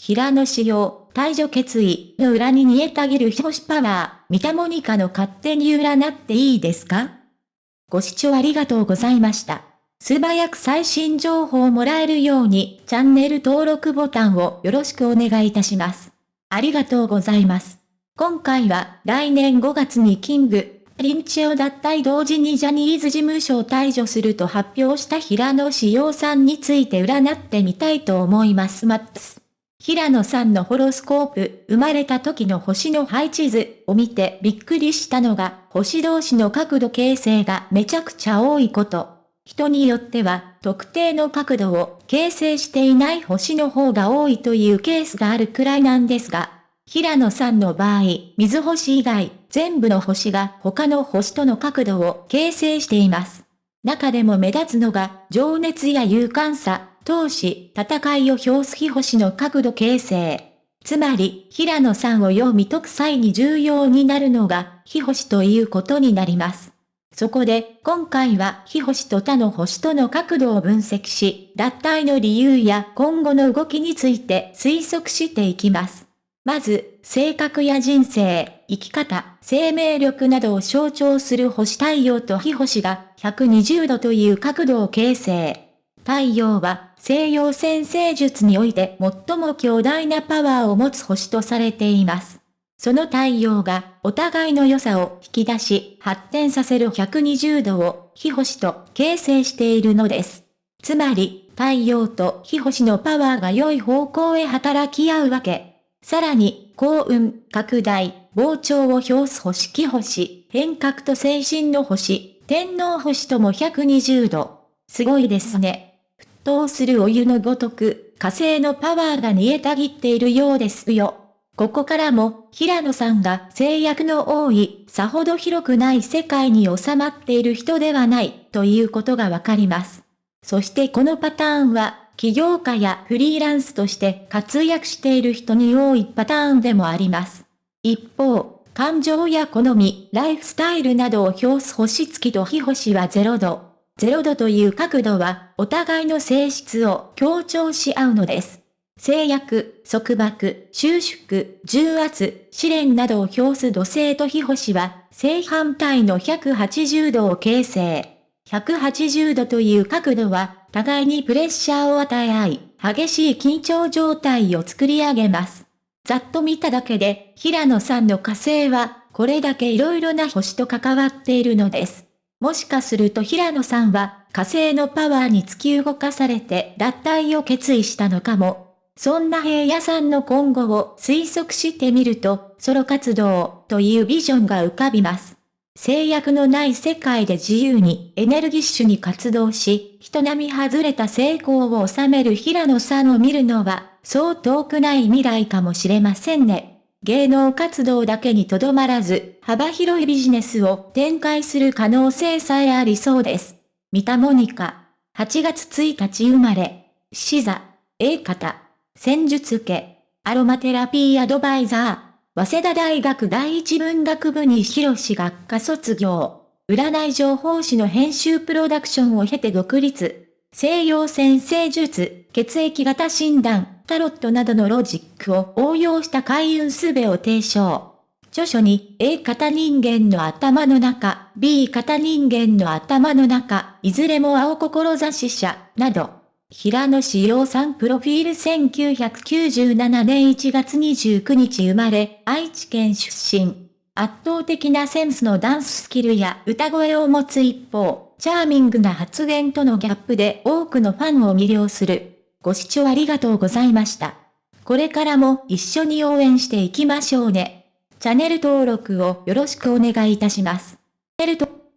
平野紫耀、退場決意の裏に煮えたぎる日星パワー、三田モニカの勝手に占っていいですか？ご視聴ありがとうございました。素早く最新情報をもらえるように、チャンネル登録ボタンをよろしくお願いいたします。ありがとうございます。今回は、来年5月にキング、リンチを脱退同時にジャニーズ事務所を退場すると発表した平野志陽さんについて占ってみたいと思います。マップス。平野さんのホロスコープ、生まれた時の星の配置図を見てびっくりしたのが、星同士の角度形成がめちゃくちゃ多いこと。人によっては、特定の角度を形成していない星の方が多いというケースがあるくらいなんですが、平野さんの場合、水星以外、全部の星が他の星との角度を形成しています。中でも目立つのが、情熱や勇敢さ、闘志、戦いを表す日星の角度形成。つまり、平野さんを読み解く際に重要になるのが、日星ということになります。そこで、今回は、日星と他の星との角度を分析し、脱退の理由や今後の動きについて推測していきます。まず、性格や人生、生き方、生命力などを象徴する星太陽と日星が120度という角度を形成。太陽は西洋先生術において最も強大なパワーを持つ星とされています。その太陽がお互いの良さを引き出し発展させる120度を火星と形成しているのです。つまり、太陽と火星のパワーが良い方向へ働き合うわけ。さらに、幸運、拡大、膨張を表す星気星、変革と精神の星、天皇星とも120度。すごいですね。沸騰するお湯のごとく、火星のパワーが煮えたぎっているようですよ。ここからも、平野さんが制約の多い、さほど広くない世界に収まっている人ではない、ということがわかります。そしてこのパターンは、起業家やフリーランスとして活躍している人に多いパターンでもあります。一方、感情や好み、ライフスタイルなどを表す星付きと非星は0度。0度という角度は、お互いの性質を強調し合うのです。制約、束縛、収縮、重圧、試練などを表す土星と火星は、正反対の180度を形成。180度という角度は、互いにプレッシャーを与え合い、激しい緊張状態を作り上げます。ざっと見ただけで、平野さんの火星は、これだけ色々な星と関わっているのです。もしかすると平野さんは、火星のパワーに突き動かされて脱退を決意したのかもそんな平野さんの今後を推測してみると、ソロ活動というビジョンが浮かびます。制約のない世界で自由にエネルギッシュに活動し、人並み外れた成功を収める平野さんを見るのは、そう遠くない未来かもしれませんね。芸能活動だけにとどまらず、幅広いビジネスを展開する可能性さえありそうです。三田モニカ。8月1日生まれ。死座。A 型。戦術家、アロマテラピーアドバイザー、早稲田大学第一文学部に広し学科卒業、占い情報誌の編集プロダクションを経て独立、西洋先生術、血液型診断、タロットなどのロジックを応用した開運すべを提唱。著書に A 型人間の頭の中、B 型人間の頭の中、いずれも青志者、など、平野志陽さんプロフィール1997年1月29日生まれ、愛知県出身。圧倒的なセンスのダンススキルや歌声を持つ一方、チャーミングな発言とのギャップで多くのファンを魅了する。ご視聴ありがとうございました。これからも一緒に応援していきましょうね。チャンネル登録をよろしくお願いいたします。